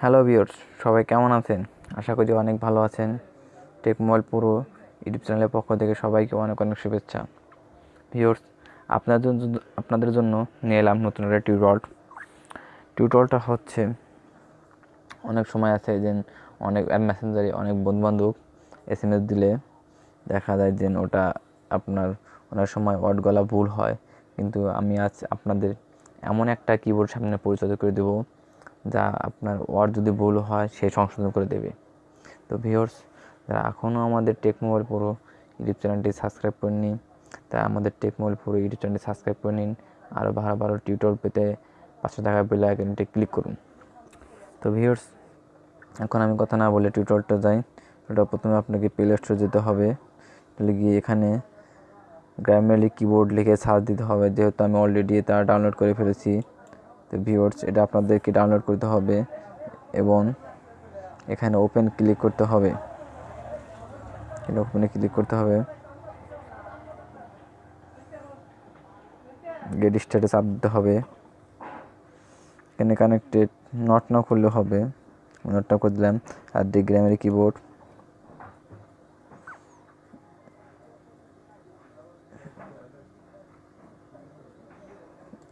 Hello viewers সবাই কেমন আছেন? আশা করি অনেক ভালো আছেন। টেক মোবাইল পুরো ইউটিউব চ্যানেলের পক্ষ থেকে সবাইকে অনেক অনেক শুভেচ্ছা। ভিউয়ার্স আপনাদের আপনাদের জন্য নিয়ে এলাম নতুন একটা টিউটল টিউটলটা হচ্ছে, অনেক সময় আছে যে অনেক অ্যাপ মেসেঞ্জারে অনেক বন্ধুবান্ধব এস এম এস দিলে দেখা যায় যে ওটা আপনার অনেক সময় ওয়ার্ড গলা ভুল হয়। কিন্তু আমি আজ আপনাদের এমন একটা কিবোর্ড সামনে পরিচয় করে দেবো, যা আপনার ওয়ার্ড যদি ভুল হয়, সে সংশোধন করে দেবে। তো ভিওর্স যারা এখনও আমাদের টেক মোবাইল পুরো ইউটিউব চ্যানেলটি সাবস্ক্রাইব করেনি তা আমাদের টেক মোবাইল পুরো ইউটিউব চ্যানেলটি সাবস্ক্রাইব করে নিন। আরও ভালো ভালো টিউটর পেতে পাঁচশো টাকা বেল আইকনটি ক্লিক করুন। তো ভিওর্স এখন আমি কথা না বলে টিউটরটা যাই। ওটা প্রথমে আপনাকে প্লে স্টোরে যেতে হবে। গিয়ে এখানে গ্রামালি কিবোর্ড লিখে সার্চ দিতে হবে। যেহেতু আমি অলরেডি তা ডাউনলোড করে ফেলেছি, তো ভিউয়ার্স এটা আপনাদেরকে ডাউনলোড করতে হবে এবং এখানে ওপেন ক্লিক করতে হবে। এটা ওপেনে ক্লিক করতে হবে। গেট স্টার্টে চাপ দিতে হবে। এখানে কানেক্টেড নট না করলে হবে। নটটা করে দিলাম। আর ডি গ্রামারি কিবোর্ড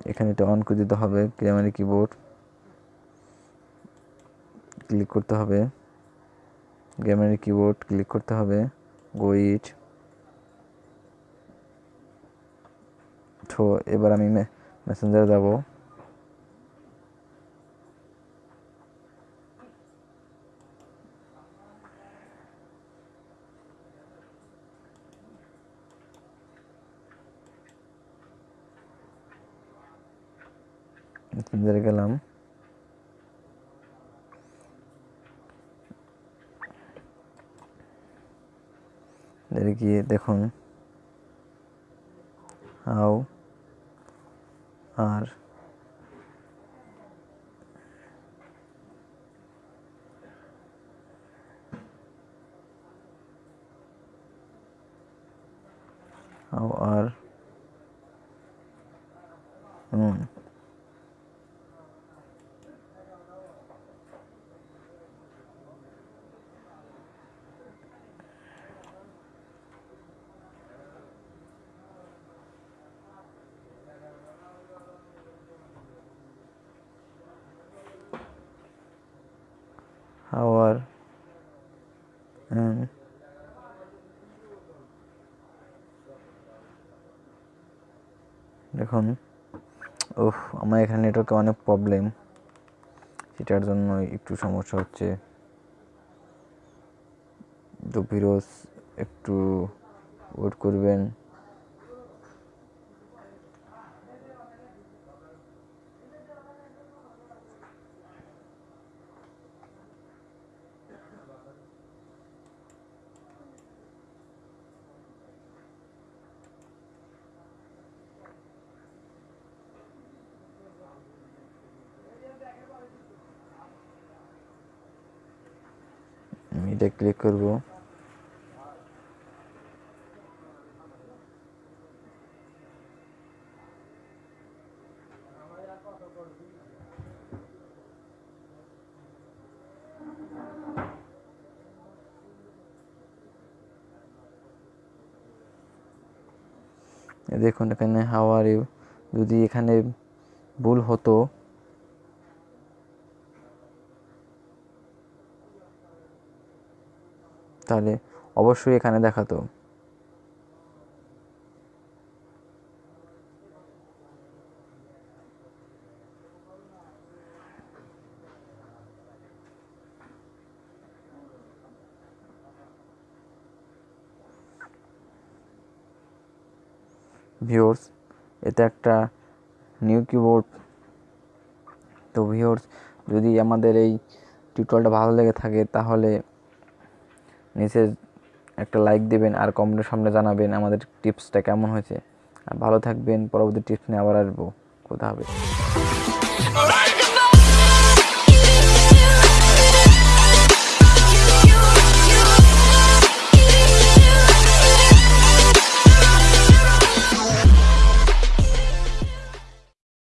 এখানে এটা অন করে দিতে হবে গ্রামারি কিবোর্ড ক্লিক করতে হবে। গ্রামারি কিবোর্ড ক্লিক করতে হবে। গোইট তো এবার আমি মেসেঞ্জারে যাব। মেসেঞ্জারে গেলাম এর গিয়ে দেখুন হাউ আর হাউ আর হুম দেখুন ওহ আমার এখানে নেটওয়ার্কে অনেক প্রবলেম সেটার জন্য একটু সমস্যা হচ্ছে। তো ফিরোজ, একটু ওয়েট করবেন। আমি এটা ক্লিক করব। দেখুন এখানে হাওয়ার যদি এখানে ভুল হতো তাহলে অবশ্যই এখানে দেখাতো। ভিওর্স এটা একটা নিউ কিবোর্ড। তো ভিওর্স যদি আমাদের এই টিউটোরিয়ালটা ভালো লেগে থাকে, তাহলে নিচে একটা লাইক দেবেন আর কমেন্টের সামনে জানাবেন আমাদের টিপসটা কেমন হয়েছে। আর ভালো থাকবেন, পরবর্তী টিপস নিয়ে আবার আসব। কোথা হবে